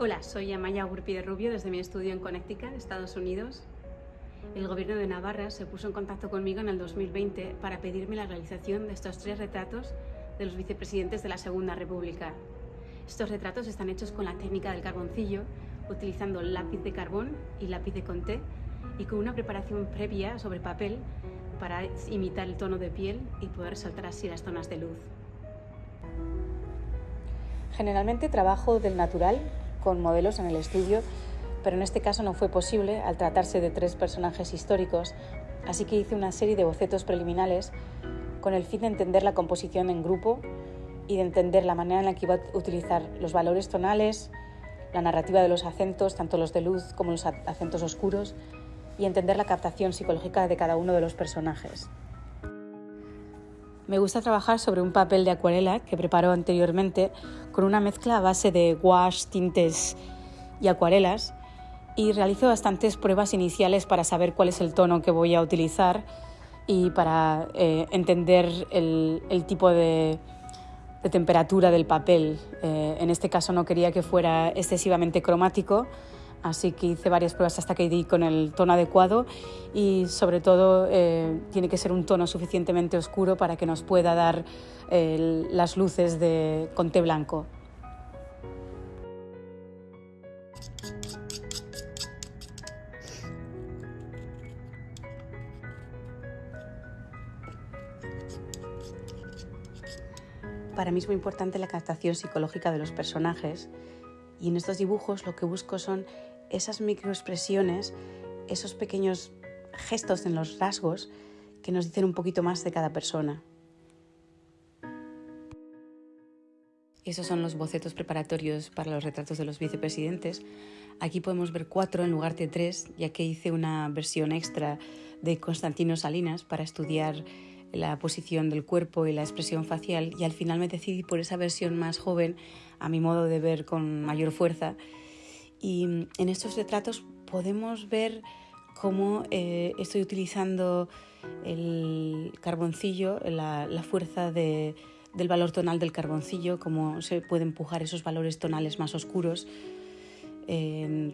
Hola, soy Amaya Gurpi de Rubio desde mi estudio en Connecticut, Estados Unidos. El gobierno de Navarra se puso en contacto conmigo en el 2020 para pedirme la realización de estos tres retratos de los vicepresidentes de la Segunda República. Estos retratos están hechos con la técnica del carboncillo, utilizando lápiz de carbón y lápiz de conté y con una preparación previa sobre papel para imitar el tono de piel y poder resaltar así las zonas de luz. Generalmente trabajo del natural con modelos en el estudio, pero en este caso no fue posible al tratarse de tres personajes históricos, así que hice una serie de bocetos preliminares con el fin de entender la composición en grupo y de entender la manera en la que iba a utilizar los valores tonales, la narrativa de los acentos, tanto los de luz como los acentos oscuros, y entender la captación psicológica de cada uno de los personajes. Me gusta trabajar sobre un papel de acuarela que preparo anteriormente con una mezcla a base de gouache, tintes y acuarelas y realizo bastantes pruebas iniciales para saber cuál es el tono que voy a utilizar y para eh, entender el, tipo de, temperatura del papel. Eh, en este caso no quería que fuera excesivamente cromático, así que hice varias pruebas hasta que di con el tono adecuado y sobre todo eh, tiene que ser un tono suficientemente oscuro para que nos pueda dar las luces de conté blanco. Para mí es muy importante la captación psicológica de los personajes y en estos dibujos lo que busco son esas microexpresiones, esos pequeños gestos en los rasgos que nos dicen un poquito más de cada persona. Esos son los bocetos preparatorios para los retratos de los vicepresidentes. Aquí podemos ver cuatro en lugar de tres, ya que hice una versión extra de Constantino Salinas para estudiar la posición del cuerpo y la expresión facial y al final me decidí por esa versión más joven, a mi modo de ver con mayor fuerza, y en estos retratos podemos ver cómo eh, estoy utilizando el carboncillo, la, fuerza del valor tonal del carboncillo, cómo se puede empujar esos valores tonales más oscuros.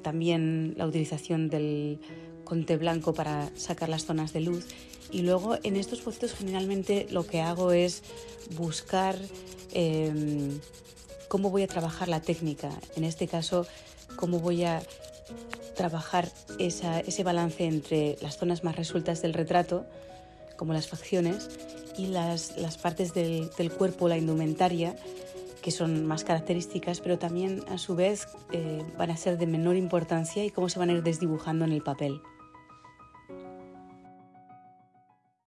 también la utilización del conte blanco para sacar las zonas de luz. Y luego en estos bocetos generalmente lo que hago es buscar em, cómo voy a trabajar la técnica. En este caso cómo voy a trabajar ese balance entre las zonas más resueltas del retrato, como las facciones, y las, partes del, cuerpo, la indumentaria, que son más características, pero también a su vez eh, van a ser de menor importancia y cómo se van a ir desdibujando en el papel.